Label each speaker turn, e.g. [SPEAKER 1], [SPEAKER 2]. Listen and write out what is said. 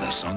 [SPEAKER 1] that's a Sony